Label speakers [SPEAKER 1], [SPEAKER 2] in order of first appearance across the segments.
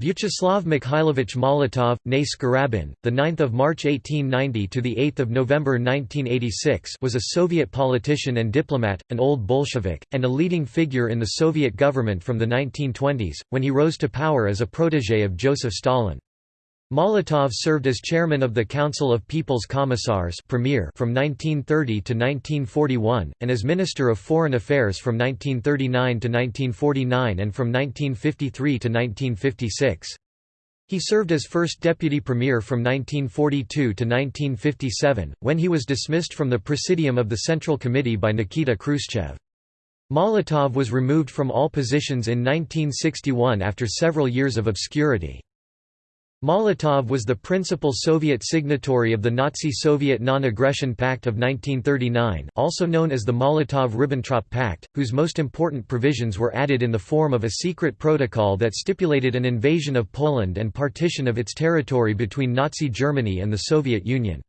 [SPEAKER 1] Vyacheslav Mikhailovich Molotov, née Skryabin, the 9th of March 1890 to the 8th of November 1986, was a Soviet politician and diplomat, an old Bolshevik, and a leading figure in the Soviet government from the 1920s, when he rose to power as a protégé of Joseph Stalin. Molotov served as chairman of the Council of People's Commissars Premier from 1930 to 1941, and as Minister of Foreign Affairs from 1939 to 1949 and from 1953 to 1956. He served as first deputy premier from 1942 to 1957, when he was dismissed from the presidium of the Central Committee by Nikita Khrushchev. Molotov was removed from all positions in 1961 after several years of obscurity. Molotov was the principal Soviet signatory of the Nazi-Soviet Non-Aggression Pact of 1939 also known as the Molotov–Ribbentrop Pact, whose most important provisions were added in the form of a secret protocol that stipulated an invasion of Poland and partition of its territory between Nazi Germany and the Soviet Union.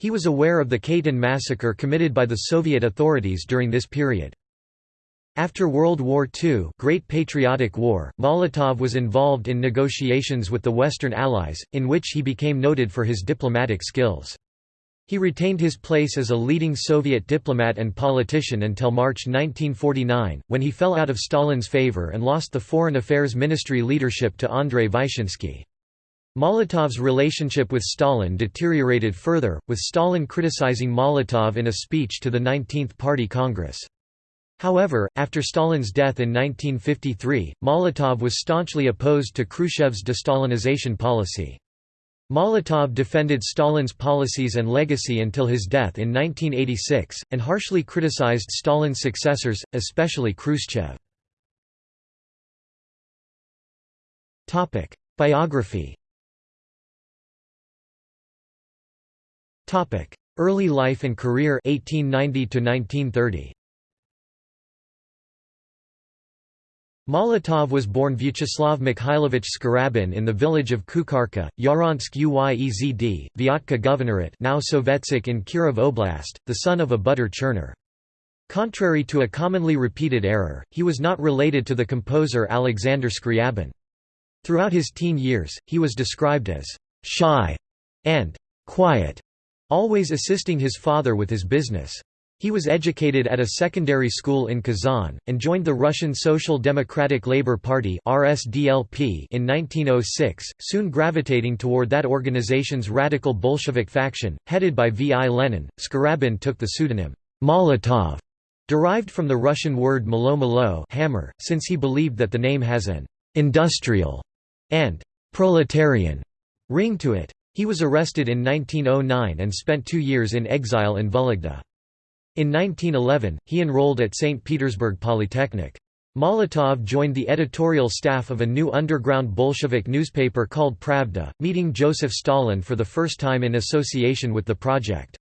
[SPEAKER 1] He was aware of the Katyn massacre committed by the Soviet authorities during this period. After World War II Great Patriotic War, Molotov was involved in negotiations with the Western Allies, in which he became noted for his diplomatic skills. He retained his place as a leading Soviet diplomat and politician until March 1949, when he fell out of Stalin's favor and lost the Foreign Affairs Ministry leadership to Andrei Vyshinsky. Molotov's relationship with Stalin deteriorated further, with Stalin criticizing Molotov in a speech to the 19th Party Congress. However, after Stalin's death in 1953, Molotov was staunchly opposed to Khrushchev's de-Stalinization policy. Molotov defended Stalin's policies and legacy until his death in 1986, and harshly criticized Stalin's successors, especially Khrushchev. Biography Early life and career 1890 1930. Molotov was born Vyacheslav Mikhailovich Skryabin in the village of Kukarka, Yaransk Uyezd, Vyatka Governorate now Sovetsk in Kirov Oblast, the son of a butter churner. Contrary to a commonly repeated error, he was not related to the composer Alexander Skryabin. Throughout his teen years, he was described as «shy» and «quiet», always assisting his father with his business. He was educated at a secondary school in Kazan, and joined the Russian Social Democratic Labour Party in 1906, soon gravitating toward that organization's radical Bolshevik faction, headed by V. I. Lenin. Skryabin took the pseudonym Molotov, derived from the Russian word molot molot hammer, since he believed that the name has an industrial and proletarian ring to it. He was arrested in 1909 and spent two years in exile in Vologda. In 1911, he enrolled at St. Petersburg Polytechnic. Molotov joined the editorial staff of a new underground Bolshevik newspaper called Pravda, meeting Joseph Stalin for the first time in association with the project.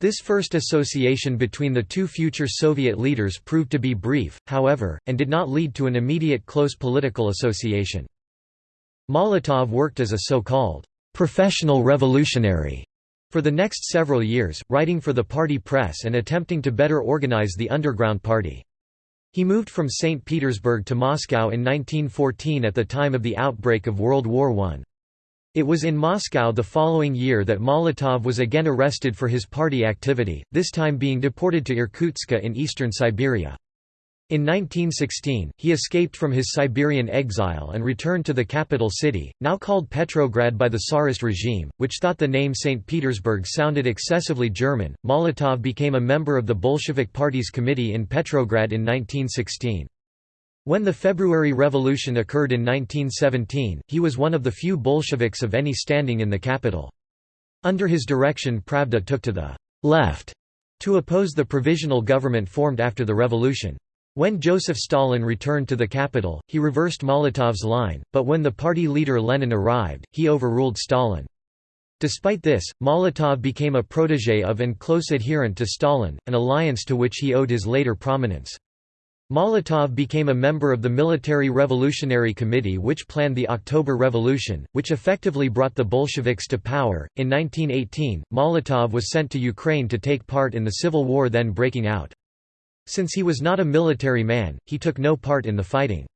[SPEAKER 1] This first association between the two future Soviet leaders proved to be brief, however, and did not lead to an immediate close political association. Molotov worked as a so-called professional revolutionary for the next several years, writing for the party press and attempting to better organize the underground party. He moved from St. Petersburg to Moscow in 1914 at the time of the outbreak of World War I. It was in Moscow the following year that Molotov was again arrested for his party activity, this time being deported to Irkutsk in eastern Siberia. In 1916, he escaped from his Siberian exile and returned to the capital city, now called Petrograd by the Tsarist regime, which thought the name St. Petersburg sounded excessively German. Molotov became a member of the Bolshevik Party's committee in Petrograd in 1916. When the February Revolution occurred in 1917, he was one of the few Bolsheviks of any standing in the capital. Under his direction Pravda took to the left to oppose the provisional government formed after the revolution. When Joseph Stalin returned to the capital, he reversed Molotov's line, but when the party leader Lenin arrived, he overruled Stalin. Despite this, Molotov became a protégé of and close adherent to Stalin, an alliance to which he owed his later prominence. Molotov became a member of the Military Revolutionary Committee which planned the October Revolution, which effectively brought the Bolsheviks to power. In 1918, Molotov was sent to Ukraine to take part in the civil war then breaking out. Since he was not a military man, he took no part in the fighting.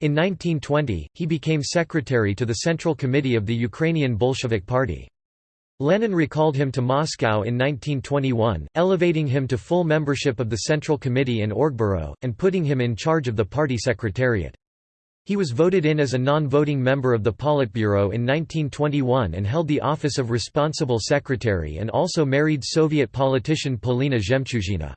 [SPEAKER 1] In 1920, he became secretary to the Central Committee of the Ukrainian Bolshevik Party. Lenin recalled him to Moscow in 1921, elevating him to full membership of the Central Committee and Orgbureau, and putting him in charge of the party secretariat. He was voted in as a non-voting member of the Politburo in 1921 and held the office of responsible secretary and also married Soviet politician Polina Zhemchuzhina.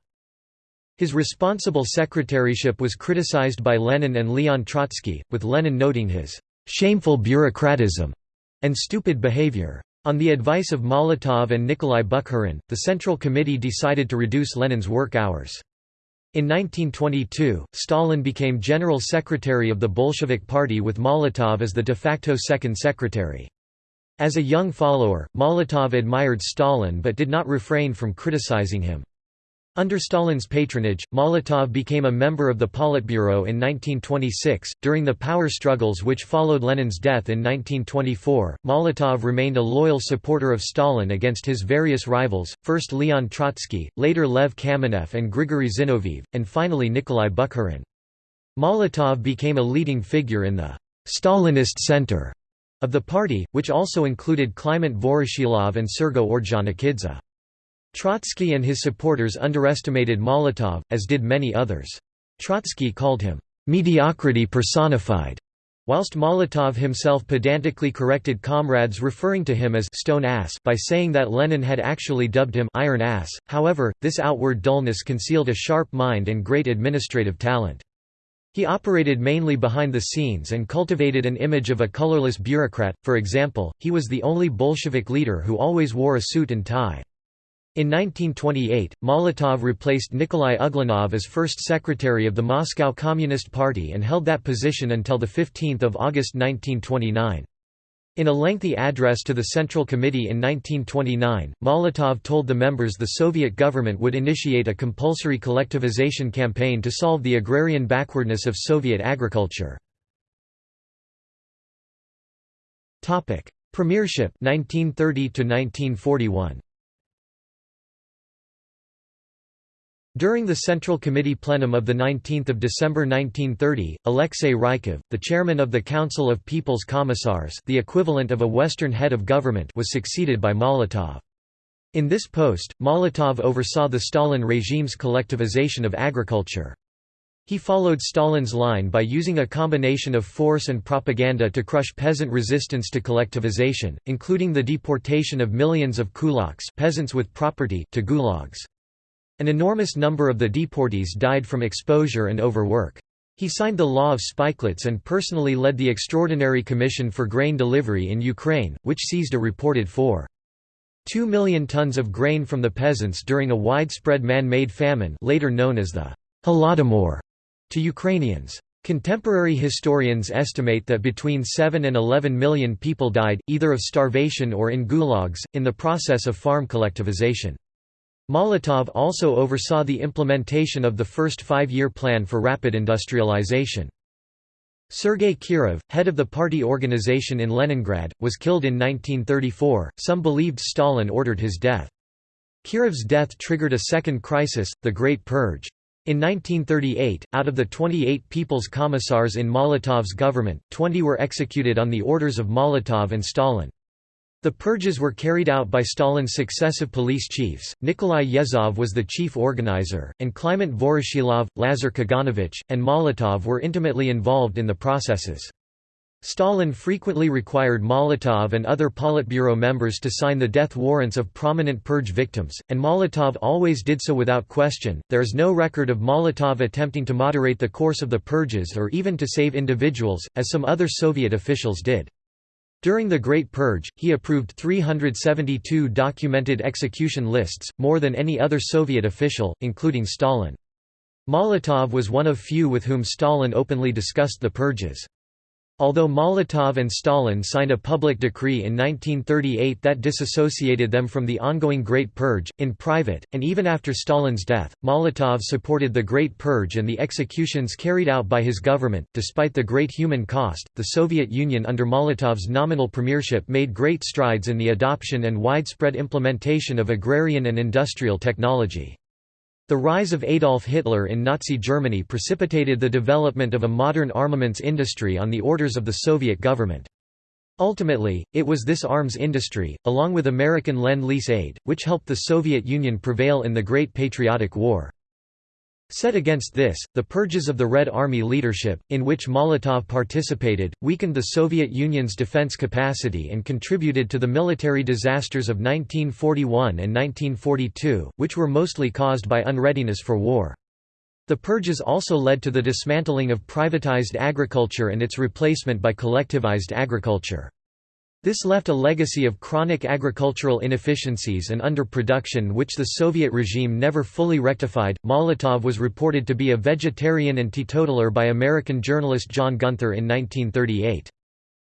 [SPEAKER 1] His responsible secretaryship was criticized by Lenin and Leon Trotsky, with Lenin noting his «shameful bureaucratism» and stupid behavior. On the advice of Molotov and Nikolai Bukharin, the Central Committee decided to reduce Lenin's work hours. In 1922, Stalin became General Secretary of the Bolshevik Party with Molotov as the de facto second secretary. As a young follower, Molotov admired Stalin but did not refrain from criticizing him. Under Stalin's patronage, Molotov became a member of the Politburo in 1926. During the power struggles which followed Lenin's death in 1924, Molotov remained a loyal supporter of Stalin against his various rivals, first Leon Trotsky, later Lev Kamenev and Grigory Zinoviev, and finally Nikolai Bukharin. Molotov became a leading figure in the Stalinist center of the party, which also included Kliment Voroshilov and Sergo Ordzhonikidze. Trotsky and his supporters underestimated Molotov, as did many others. Trotsky called him, "...mediocrity personified", whilst Molotov himself pedantically corrected comrades referring to him as «stone ass» by saying that Lenin had actually dubbed him «iron ass», however, this outward dullness concealed a sharp mind and great administrative talent. He operated mainly behind the scenes and cultivated an image of a colorless bureaucrat, for example, he was the only Bolshevik leader who always wore a suit and tie. In 1928, Molotov replaced Nikolai Uglanov as first secretary of the Moscow Communist Party and held that position until 15 August 1929. In a lengthy address to the Central Committee in 1929, Molotov told the members the Soviet government would initiate a compulsory collectivization campaign to solve the agrarian backwardness of Soviet agriculture. Premiership 1930 1941. During the Central Committee plenum of 19 December 1930, Alexei Rykov, the chairman of the Council of People's Commissars the equivalent of a Western head of government was succeeded by Molotov. In this post, Molotov oversaw the Stalin regime's collectivization of agriculture. He followed Stalin's line by using a combination of force and propaganda to crush peasant resistance to collectivization, including the deportation of millions of kulaks peasants with property to gulags. An enormous number of the deportees died from exposure and overwork. He signed the Law of Spikelets and personally led the Extraordinary Commission for Grain Delivery in Ukraine, which seized a reported 4. 2 million tons of grain from the peasants during a widespread man-made famine later known as the Holodomor to Ukrainians. Contemporary historians estimate that between 7 and 11 million people died, either of starvation or in gulags, in the process of farm collectivization. Molotov also oversaw the implementation of the first five-year plan for rapid industrialization. Sergei Kirov, head of the party organization in Leningrad, was killed in 1934. Some believed Stalin ordered his death. Kirov's death triggered a second crisis, the Great Purge. In 1938, out of the 28 People's Commissars in Molotov's government, 20 were executed on the orders of Molotov and Stalin. The purges were carried out by Stalin's successive police chiefs, Nikolai Yezhov was the chief organizer, and Kliment Voroshilov, Lazar Kaganovich, and Molotov were intimately involved in the processes. Stalin frequently required Molotov and other Politburo members to sign the death warrants of prominent purge victims, and Molotov always did so without question. There is no record of Molotov attempting to moderate the course of the purges or even to save individuals, as some other Soviet officials did. During the Great Purge, he approved 372 documented execution lists, more than any other Soviet official, including Stalin. Molotov was one of few with whom Stalin openly discussed the purges. Although Molotov and Stalin signed a public decree in 1938 that disassociated them from the ongoing Great Purge, in private, and even after Stalin's death, Molotov supported the Great Purge and the executions carried out by his government. Despite the great human cost, the Soviet Union under Molotov's nominal premiership made great strides in the adoption and widespread implementation of agrarian and industrial technology. The rise of Adolf Hitler in Nazi Germany precipitated the development of a modern armaments industry on the orders of the Soviet government. Ultimately, it was this arms industry, along with American Lend-Lease aid, which helped the Soviet Union prevail in the Great Patriotic War. Set against this, the purges of the Red Army leadership, in which Molotov participated, weakened the Soviet Union's defense capacity and contributed to the military disasters of 1941 and 1942, which were mostly caused by unreadiness for war. The purges also led to the dismantling of privatized agriculture and its replacement by collectivized agriculture. This left a legacy of chronic agricultural inefficiencies and underproduction which the Soviet regime never fully rectified. Molotov was reported to be a vegetarian and teetotaler by American journalist John Gunther in 1938.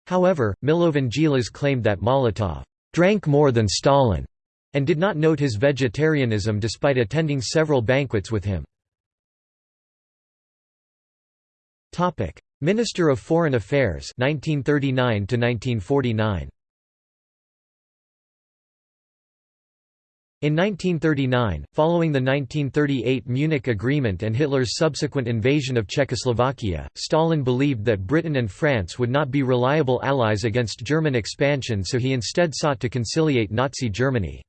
[SPEAKER 1] However, Milovan claimed that Molotov drank more than Stalin and did not note his vegetarianism despite attending several banquets with him. Minister of Foreign Affairs 1939 to 1949 In 1939, following the 1938 Munich Agreement and Hitler's subsequent invasion of Czechoslovakia, Stalin believed that Britain and France would not be reliable allies against German expansion so he instead sought to conciliate Nazi Germany.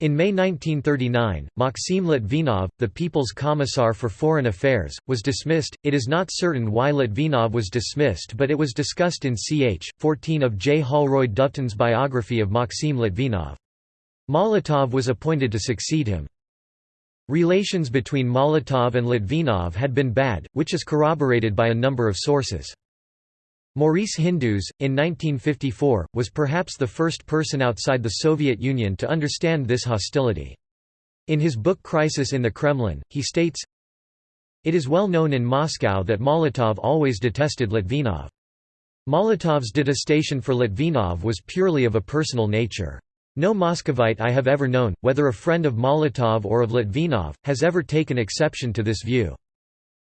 [SPEAKER 1] In May 1939, Maxim Litvinov, the People's Commissar for Foreign Affairs, was dismissed. It is not certain why Litvinov was dismissed, but it was discussed in ch. 14 of J. Holroyd Doveton's biography of Maxim Litvinov. Molotov was appointed to succeed him. Relations between Molotov and Litvinov had been bad, which is corroborated by a number of sources. Maurice Hindus, in 1954, was perhaps the first person outside the Soviet Union to understand this hostility. In his book Crisis in the Kremlin, he states, It is well known in Moscow that Molotov always detested Litvinov. Molotov's detestation for Litvinov was purely of a personal nature. No Moscovite I have ever known, whether a friend of Molotov or of Litvinov, has ever taken exception to this view.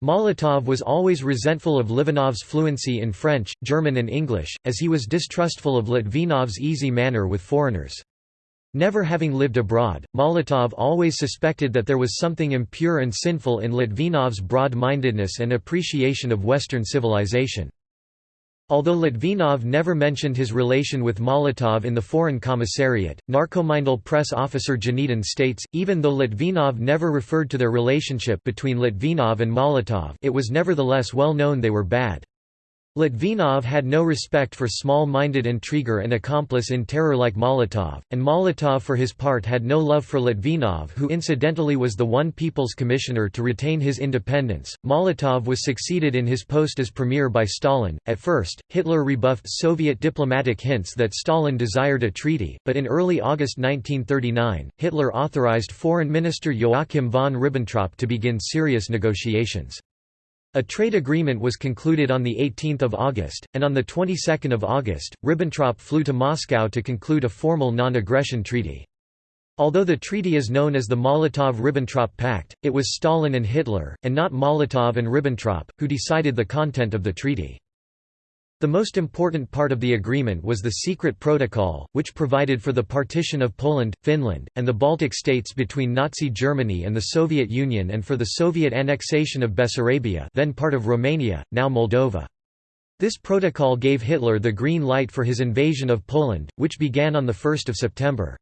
[SPEAKER 1] Molotov was always resentful of Litvinov's fluency in French, German and English, as he was distrustful of Litvinov's easy manner with foreigners. Never having lived abroad, Molotov always suspected that there was something impure and sinful in Litvinov's broad-mindedness and appreciation of Western civilization. Although Litvinov never mentioned his relation with Molotov in the Foreign Commissariat, Narkomindel press officer Gnedin states, even though Litvinov never referred to their relationship between Litvinov and Molotov it was nevertheless well known they were bad. Litvinov had no respect for small-minded intriguer and accomplice in terror like Molotov, and Molotov for his part had no love for Litvinov who incidentally was the one People's Commissioner to retain his independence. Molotov was succeeded in his post as premier by Stalin. At first, Hitler rebuffed Soviet diplomatic hints that Stalin desired a treaty, but in early August 1939, Hitler authorized Foreign Minister Joachim von Ribbentrop to begin serious negotiations. A trade agreement was concluded on 18 August, and on the 22nd of August, Ribbentrop flew to Moscow to conclude a formal non-aggression treaty. Although the treaty is known as the Molotov–Ribbentrop Pact, it was Stalin and Hitler, and not Molotov and Ribbentrop, who decided the content of the treaty. The most important part of the agreement was the secret protocol, which provided for the partition of Poland, Finland, and the Baltic states between Nazi Germany and the Soviet Union and for the Soviet annexation of Bessarabia then part of Romania, now Moldova. This protocol gave Hitler the green light for his invasion of Poland, which began on 1 September.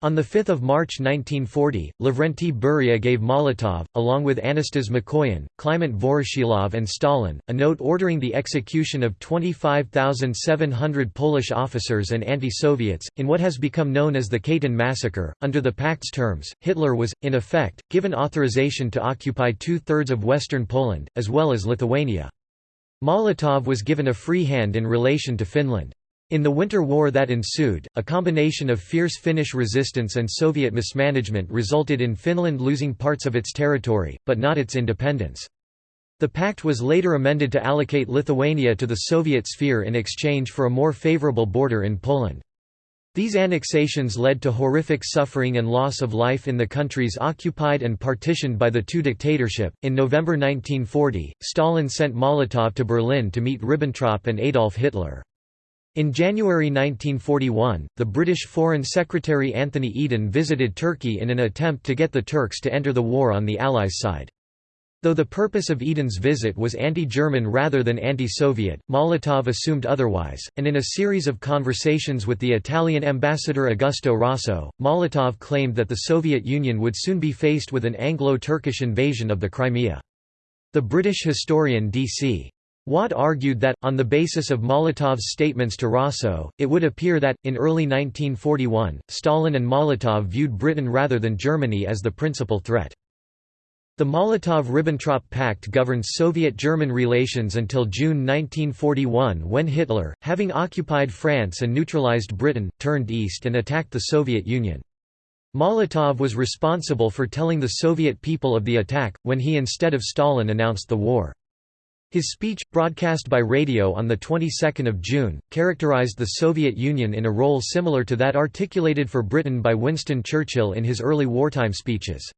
[SPEAKER 1] On 5 March 1940, Lavrenti Beria gave Molotov, along with Anastas Mikoyan, Kliment Voroshilov and Stalin, a note ordering the execution of 25,700 Polish officers and anti-Soviets, in what has become known as the Katyn massacre. Under the pact's terms, Hitler was, in effect, given authorization to occupy two-thirds of western Poland, as well as Lithuania. Molotov was given a free hand in relation to Finland. In the Winter War that ensued, a combination of fierce Finnish resistance and Soviet mismanagement resulted in Finland losing parts of its territory, but not its independence. The pact was later amended to allocate Lithuania to the Soviet sphere in exchange for a more favorable border in Poland. These annexations led to horrific suffering and loss of life in the countries occupied and partitioned by the two dictatorship. In November 1940, Stalin sent Molotov to Berlin to meet Ribbentrop and Adolf Hitler. In January 1941, the British Foreign Secretary Anthony Eden visited Turkey in an attempt to get the Turks to enter the war on the Allies' side. Though the purpose of Eden's visit was anti-German rather than anti-Soviet, Molotov assumed otherwise, and in a series of conversations with the Italian ambassador Augusto Rosso, Molotov claimed that the Soviet Union would soon be faced with an Anglo-Turkish invasion of the Crimea. The British historian D.C. Watt argued that, on the basis of Molotov's statements to Rosso, it would appear that, in early 1941, Stalin and Molotov viewed Britain rather than Germany as the principal threat. The Molotov–Ribbentrop Pact governed Soviet-German relations until June 1941 when Hitler, having occupied France and neutralized Britain, turned east and attacked the Soviet Union. Molotov was responsible for telling the Soviet people of the attack, when he instead of Stalin announced the war. His speech, broadcast by radio on the 22nd of June, characterized the Soviet Union in a role similar to that articulated for Britain by Winston Churchill in his early wartime speeches.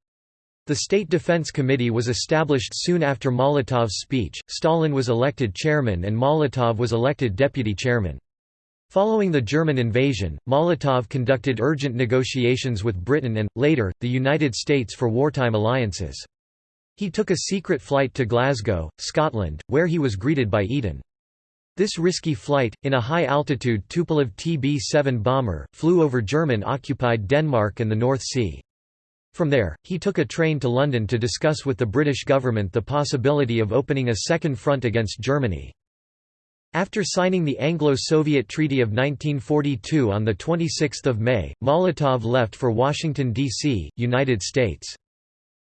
[SPEAKER 1] The State Defense Committee was established soon after Molotov's speech, Stalin was elected chairman and Molotov was elected deputy chairman. Following the German invasion, Molotov conducted urgent negotiations with Britain and, later, the United States for wartime alliances. He took a secret flight to Glasgow, Scotland, where he was greeted by Eden. This risky flight, in a high-altitude Tupolev TB-7 bomber, flew over German-occupied Denmark and the North Sea. From there, he took a train to London to discuss with the British government the possibility of opening a second front against Germany. After signing the Anglo-Soviet Treaty of 1942 on 26 May, Molotov left for Washington, D.C., United States.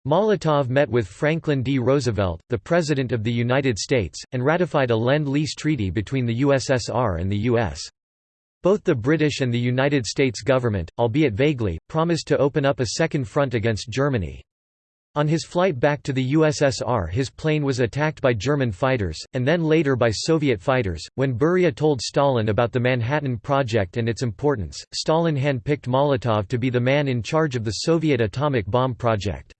[SPEAKER 1] Molotov met with Franklin D. Roosevelt, the President of the United States, and ratified a Lend-Lease treaty between the USSR and the U.S. Both the British and the United States government, albeit vaguely, promised to open up a second front against Germany. On his flight back to the USSR his plane was attacked by German fighters, and then later by Soviet fighters. When Beria told Stalin about the Manhattan Project and its importance, Stalin handpicked Molotov to be the man in charge of the Soviet atomic bomb project.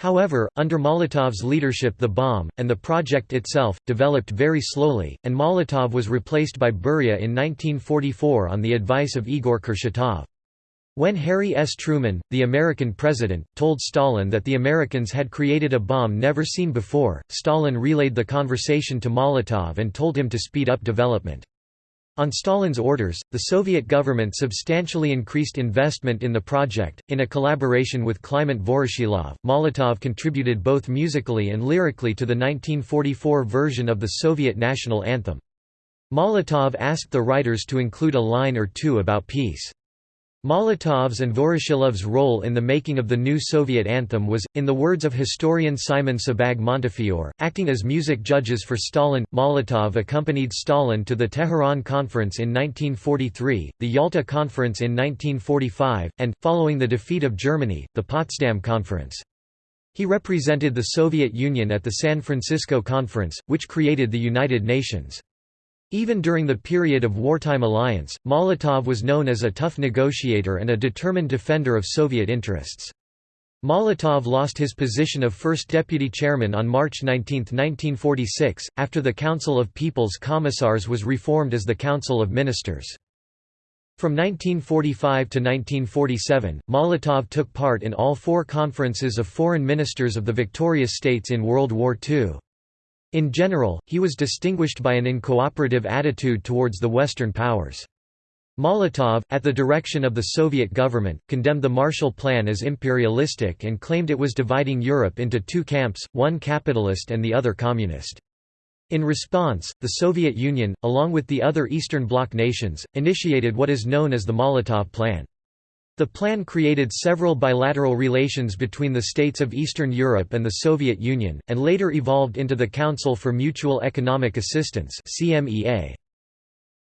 [SPEAKER 1] However, under Molotov's leadership the bomb, and the project itself, developed very slowly, and Molotov was replaced by Beria in 1944 on the advice of Igor Kurchatov. When Harry S. Truman, the American president, told Stalin that the Americans had created a bomb never seen before, Stalin relayed the conversation to Molotov and told him to speed up development. On Stalin's orders, the Soviet government substantially increased investment in the project. In a collaboration with Kliment Voroshilov, Molotov contributed both musically and lyrically to the 1944 version of the Soviet national anthem. Molotov asked the writers to include a line or two about peace. Molotov's and Voroshilov's role in the making of the new Soviet anthem was, in the words of historian Simon Sebag Montefiore, acting as music judges for Stalin. Molotov accompanied Stalin to the Tehran Conference in 1943, the Yalta Conference in 1945, and, following the defeat of Germany, the Potsdam Conference. He represented the Soviet Union at the San Francisco Conference, which created the United Nations. Even during the period of wartime alliance, Molotov was known as a tough negotiator and a determined defender of Soviet interests. Molotov lost his position of first deputy chairman on March 19, 1946, after the Council of People's Commissars was reformed as the Council of Ministers. From 1945 to 1947, Molotov took part in all four conferences of foreign ministers of the victorious states in World War II. In general, he was distinguished by an uncooperative attitude towards the Western powers. Molotov, at the direction of the Soviet government, condemned the Marshall Plan as imperialistic and claimed it was dividing Europe into two camps, one capitalist and the other communist. In response, the Soviet Union, along with the other Eastern Bloc nations, initiated what is known as the Molotov Plan. The plan created several bilateral relations between the states of Eastern Europe and the Soviet Union, and later evolved into the Council for Mutual Economic Assistance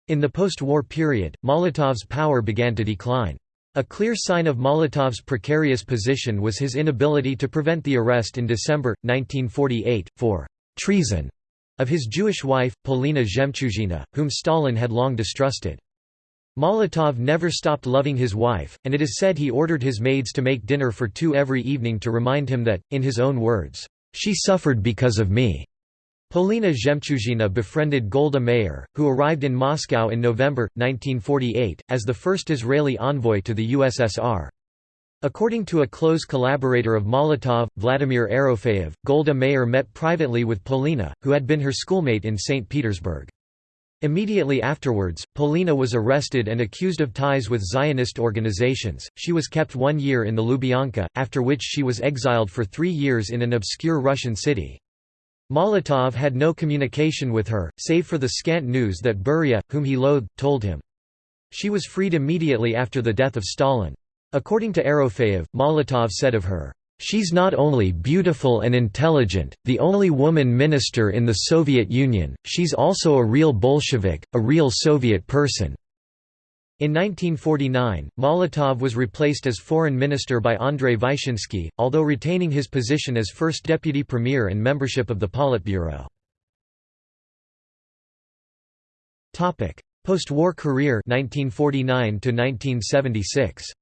[SPEAKER 1] In the post-war period, Molotov's power began to decline. A clear sign of Molotov's precarious position was his inability to prevent the arrest in December, 1948, for «treason» of his Jewish wife, Polina Zhemchuzhina, whom Stalin had long distrusted. Molotov never stopped loving his wife, and it is said he ordered his maids to make dinner for two every evening to remind him that, in his own words, "...she suffered because of me." Polina Zhemchuzhina befriended Golda Meir, who arrived in Moscow in November, 1948, as the first Israeli envoy to the USSR. According to a close collaborator of Molotov, Vladimir Erofeev, Golda Meir met privately with Polina, who had been her schoolmate in St. Petersburg. Immediately afterwards, Polina was arrested and accused of ties with Zionist organizations. She was kept one year in the Lubyanka, after which she was exiled for three years in an obscure Russian city. Molotov had no communication with her, save for the scant news that Beria, whom he loathed, told him. She was freed immediately after the death of Stalin. According to Erofeev, Molotov said of her, "...she's not only beautiful and intelligent, the only woman minister in the Soviet Union, she's also a real Bolshevik, a real Soviet person." In 1949, Molotov was replaced as foreign minister by Andrei Vyshinsky, although retaining his position as first deputy premier and membership of the Politburo. Post-war career 1949 1976.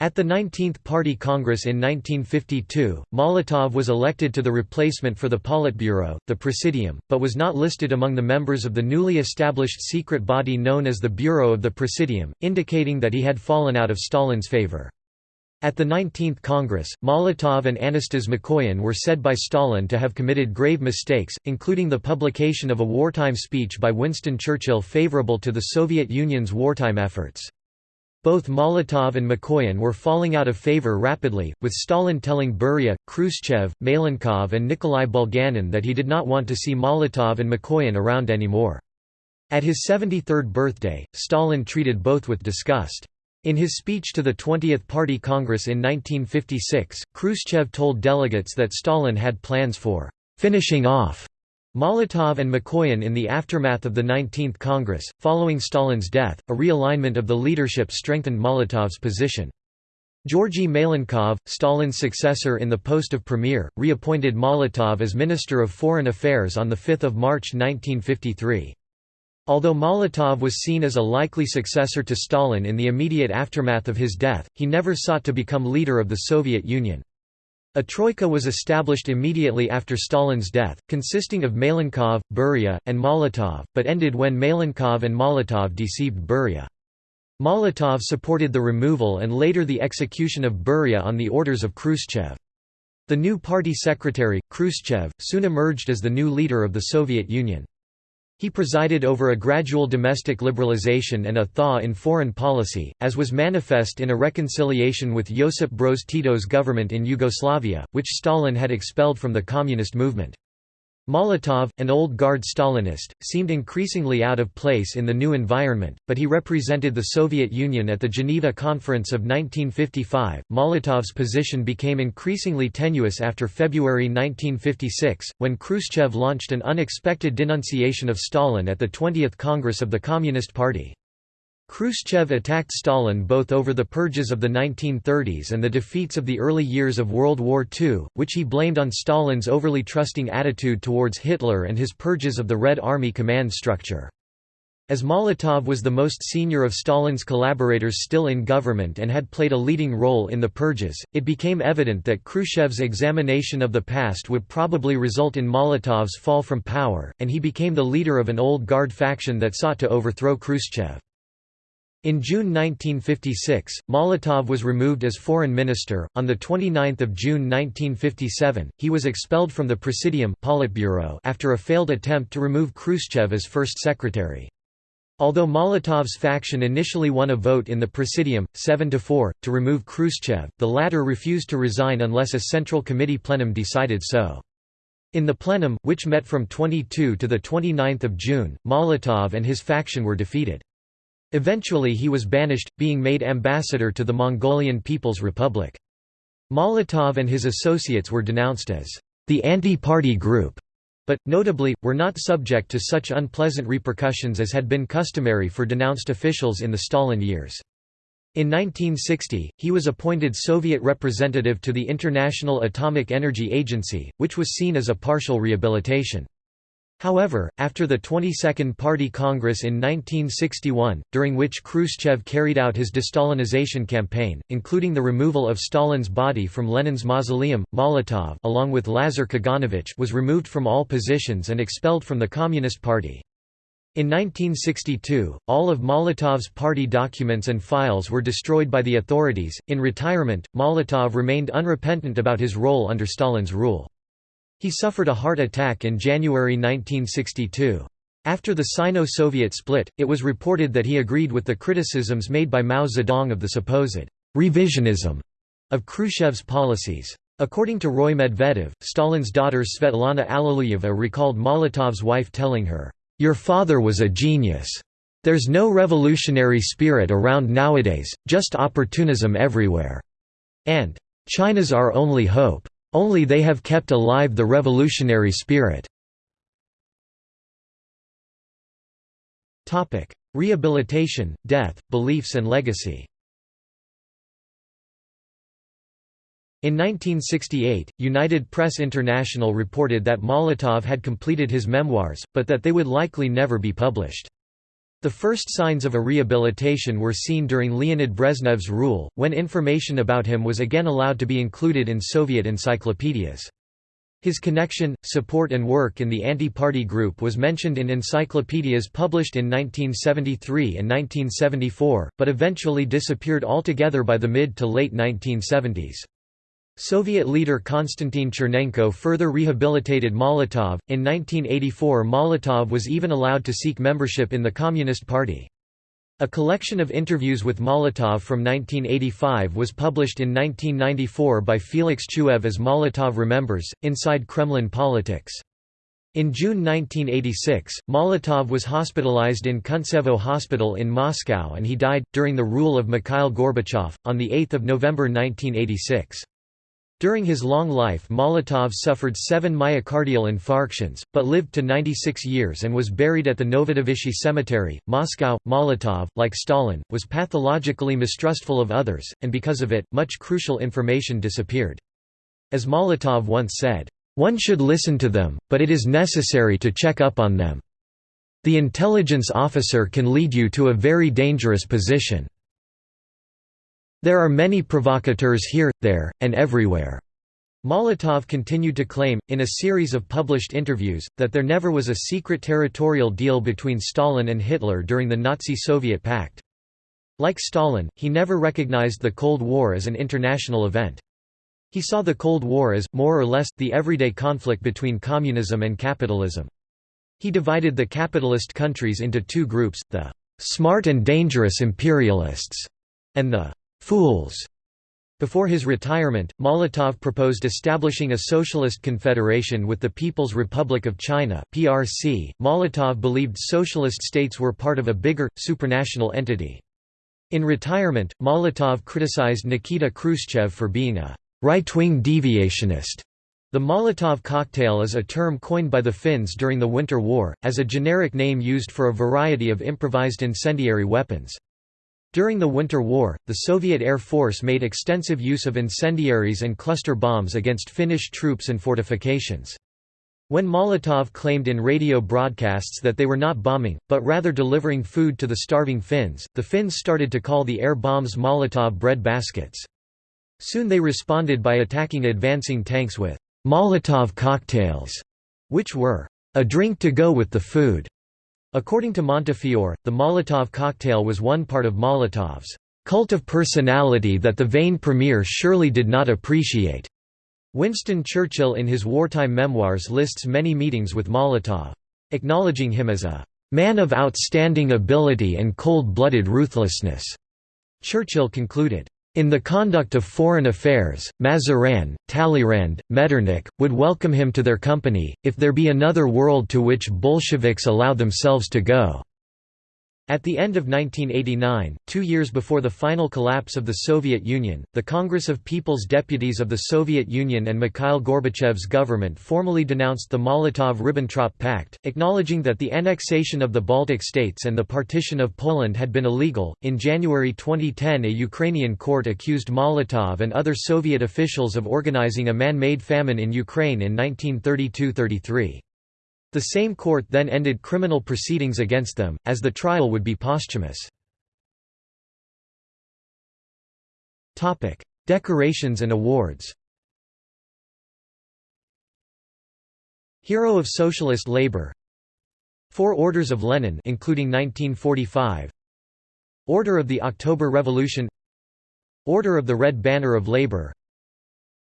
[SPEAKER 1] At the 19th Party Congress in 1952, Molotov was elected to the replacement for the Politburo, the Presidium, but was not listed among the members of the newly established secret body known as the Bureau of the Presidium, indicating that he had fallen out of Stalin's favor. At the 19th Congress, Molotov and Anastas Mikoyan were said by Stalin to have committed grave mistakes, including the publication of a wartime speech by Winston Churchill favorable to the Soviet Union's wartime efforts. Both Molotov and Mikoyan were falling out of favor rapidly, with Stalin telling Beria, Khrushchev, Malenkov and Nikolai Bulganin that he did not want to see Molotov and Mikoyan around anymore. At his 73rd birthday, Stalin treated both with disgust. In his speech to the 20th Party Congress in 1956, Khrushchev told delegates that Stalin had plans for «finishing off» Molotov and Mikoyan in the aftermath of the 19th Congress, following Stalin's death, a realignment of the leadership strengthened Molotov's position. Georgy Malenkov, Stalin's successor in the post of premier, reappointed Molotov as Minister of Foreign Affairs on 5 March 1953. Although Molotov was seen as a likely successor to Stalin in the immediate aftermath of his death, he never sought to become leader of the Soviet Union. A troika was established immediately after Stalin's death, consisting of Malenkov, Beria, and Molotov, but ended when Malenkov and Molotov deceived Beria. Molotov supported the removal and later the execution of Beria on the orders of Khrushchev. The new party secretary, Khrushchev, soon emerged as the new leader of the Soviet Union. He presided over a gradual domestic liberalization and a thaw in foreign policy, as was manifest in a reconciliation with Josip Broz Tito's government in Yugoslavia, which Stalin had expelled from the communist movement. Molotov, an old guard Stalinist, seemed increasingly out of place in the new environment, but he represented the Soviet Union at the Geneva Conference of 1955. Molotov's position became increasingly tenuous after February 1956, when Khrushchev launched an unexpected denunciation of Stalin at the 20th Congress of the Communist Party. Khrushchev attacked Stalin both over the purges of the 1930s and the defeats of the early years of World War II, which he blamed on Stalin's overly trusting attitude towards Hitler and his purges of the Red Army command structure. As Molotov was the most senior of Stalin's collaborators still in government and had played a leading role in the purges, it became evident that Khrushchev's examination of the past would probably result in Molotov's fall from power, and he became the leader of an old guard faction that sought to overthrow Khrushchev. In June 1956, Molotov was removed as foreign minister. On the 29th of June 1957, he was expelled from the Presidium Politburo after a failed attempt to remove Khrushchev as first secretary. Although Molotov's faction initially won a vote in the Presidium, 7 to 4, to remove Khrushchev, the latter refused to resign unless a Central Committee plenum decided so. In the plenum, which met from 22 to 29 June, Molotov and his faction were defeated. Eventually he was banished, being made ambassador to the Mongolian People's Republic. Molotov and his associates were denounced as the anti-party group, but, notably, were not subject to such unpleasant repercussions as had been customary for denounced officials in the Stalin years. In 1960, he was appointed Soviet representative to the International Atomic Energy Agency, which was seen as a partial rehabilitation. However, after the 22nd Party Congress in 1961, during which Khrushchev carried out his de-Stalinization campaign, including the removal of Stalin's body from Lenin's mausoleum, Molotov along with Lazar Kaganovich was removed from all positions and expelled from the Communist Party. In 1962, all of Molotov's party documents and files were destroyed by the authorities. In retirement, Molotov remained unrepentant about his role under Stalin's rule. He suffered a heart attack in January 1962. After the Sino-Soviet split, it was reported that he agreed with the criticisms made by Mao Zedong of the supposed «revisionism» of Khrushchev's policies. According to Roy Medvedev, Stalin's daughter Svetlana Alliluyeva recalled Molotov's wife telling her, "'Your father was a genius. There's no revolutionary spirit around nowadays, just opportunism everywhere. And, China's our only hope. Only they have kept alive the revolutionary spirit. Rehabilitation, death, beliefs and legacy In 1968, United Press International reported that Molotov had completed his memoirs, but that they would likely never be published. The first signs of a rehabilitation were seen during Leonid Brezhnev's rule, when information about him was again allowed to be included in Soviet encyclopedias. His connection, support and work in the anti-party group was mentioned in encyclopedias published in 1973 and 1974, but eventually disappeared altogether by the mid to late 1970s. Soviet leader Konstantin Chernenko further rehabilitated Molotov. In 1984, Molotov was even allowed to seek membership in the Communist Party. A collection of interviews with Molotov from 1985 was published in 1994 by Felix Chuev as Molotov Remembers, Inside Kremlin Politics. In June 1986, Molotov was hospitalized in Kuntsevo Hospital in Moscow and he died, during the rule of Mikhail Gorbachev, on 8 November 1986. During his long life Molotov suffered seven myocardial infarctions, but lived to 96 years and was buried at the Novodevichy Cemetery, Moscow. Molotov, like Stalin, was pathologically mistrustful of others, and because of it, much crucial information disappeared. As Molotov once said, "...one should listen to them, but it is necessary to check up on them. The intelligence officer can lead you to a very dangerous position." There are many provocateurs here, there, and everywhere. Molotov continued to claim, in a series of published interviews, that there never was a secret territorial deal between Stalin and Hitler during the Nazi-Soviet pact. Like Stalin, he never recognized the Cold War as an international event. He saw the Cold War as, more or less, the everyday conflict between communism and capitalism. He divided the capitalist countries into two groups, the «smart and dangerous imperialists» and the fools. Before his retirement, Molotov proposed establishing a socialist confederation with the People's Republic of China (PRC). Molotov believed socialist states were part of a bigger, supranational entity. In retirement, Molotov criticized Nikita Khrushchev for being a right-wing deviationist. The Molotov cocktail is a term coined by the Finns during the Winter War, as a generic name used for a variety of improvised incendiary weapons. During the Winter War, the Soviet Air Force made extensive use of incendiaries and cluster bombs against Finnish troops and fortifications. When Molotov claimed in radio broadcasts that they were not bombing, but rather delivering food to the starving Finns, the Finns started to call the air bombs Molotov bread baskets. Soon they responded by attacking advancing tanks with Molotov cocktails, which were a drink to go with the food. According to Montefiore, the Molotov cocktail was one part of Molotov's cult of personality that the vain premier surely did not appreciate. Winston Churchill in his wartime memoirs lists many meetings with Molotov. Acknowledging him as a man of outstanding ability and cold-blooded ruthlessness, Churchill concluded, in the conduct of foreign affairs, Mazarin, Talleyrand, Metternich, would welcome him to their company, if there be another world to which Bolsheviks allow themselves to go. At the end of 1989, two years before the final collapse of the Soviet Union, the Congress of People's Deputies of the Soviet Union and Mikhail Gorbachev's government formally denounced the Molotov–Ribbentrop Pact, acknowledging that the annexation of the Baltic states and the partition of Poland had been illegal. In January 2010, a Ukrainian court accused Molotov and other Soviet officials of organizing a man-made famine in Ukraine in 1932–33. The same court then ended criminal proceedings against them, as the trial would be posthumous. Decorations and awards Hero of Socialist Labor Four Orders of Lenin including 1945 Order of the October Revolution Order of the Red Banner of Labor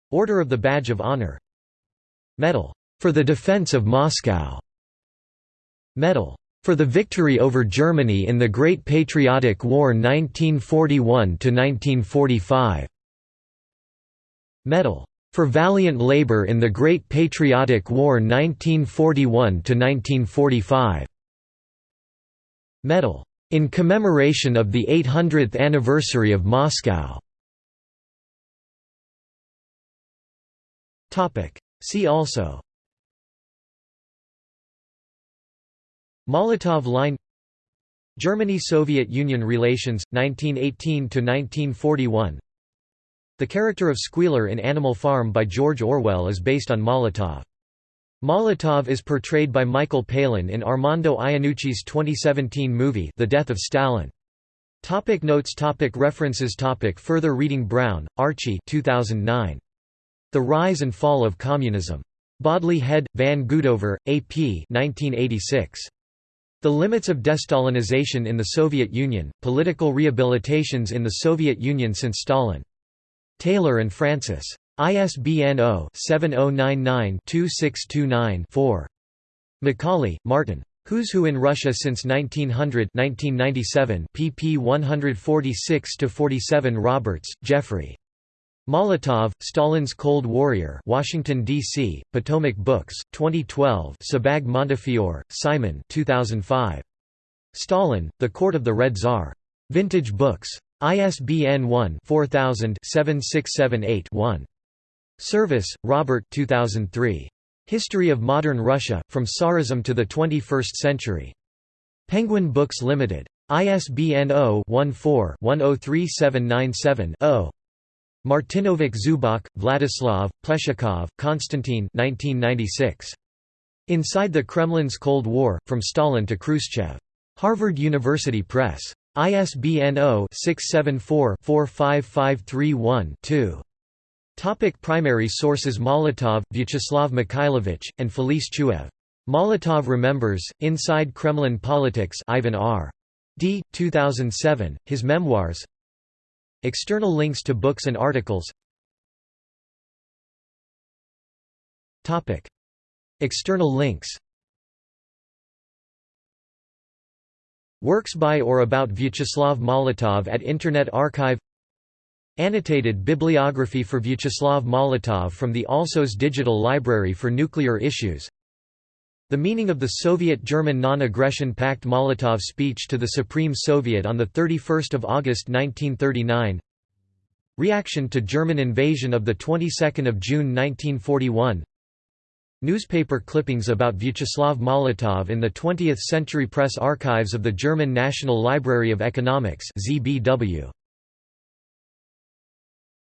[SPEAKER 1] Order of the Badge of Honor Medal for the defense of Moscow. Medal. For the victory over Germany in the Great Patriotic War 1941–1945 Medal. For valiant labor in the Great Patriotic War 1941–1945 Medal. In commemoration of the 800th anniversary of Moscow. See also Molotov Line Germany–Soviet Union relations, 1918–1941 The character of Squealer in Animal Farm by George Orwell is based on Molotov. Molotov is portrayed by Michael Palin in Armando Iannucci's 2017 movie The Death of Stalin. Topic notes topic References topic Further reading Brown, Archie 2009. The Rise and Fall of Communism. Bodley Head, Van Goudoever, A.P. 1986. The Limits of Destalinization in the Soviet Union, Political Rehabilitations in the Soviet Union since Stalin. Taylor and Francis. ISBN 0-7099-2629-4. McCauley, Martin. Who's Who in Russia since 1900 1997 pp 146–47 Roberts, Jeffrey. Molotov, Stalin's Cold Warrior Washington, D.C., Potomac Books, 2012 Sebag Montefiore, Simon 2005. Stalin, The Court of the Red Tsar. Vintage Books. ISBN 1-4000-7678-1. Service, Robert 2003. History of Modern Russia, From Tsarism to the Twenty-First Century. Penguin Books Limited. ISBN 0-14-103797-0. Martinovic Zubok, Vladislav, Pleshakov, Konstantin 1996. Inside the Kremlin's Cold War, From Stalin to Khrushchev. Harvard University Press. ISBN 0-674-45531-2. Topic primary sources Molotov, Vyacheslav Mikhailovich, and Felix Chuev. Molotov Remembers, Inside Kremlin Politics Ivan R. Dee 2007, his memoirs External links to books and articles. External links. Works by or about Vyacheslav Molotov at Internet Archive. Annotated bibliography for Vyacheslav Molotov from the Alsos Digital Library for Nuclear Issues the meaning of the Soviet-German Non-Aggression Pact Molotov speech to the Supreme Soviet on 31 August 1939 Reaction to German invasion of the 22nd of June 1941 Newspaper clippings about Vyacheslav Molotov in the 20th Century Press Archives of the German National Library of Economics ZBW.